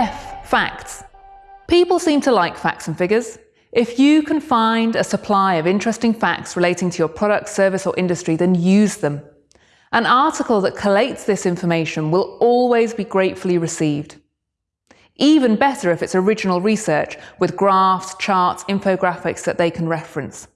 F Facts. People seem to like facts and figures. If you can find a supply of interesting facts relating to your product, service or industry, then use them. An article that collates this information will always be gratefully received. Even better if it's original research with graphs, charts, infographics that they can reference.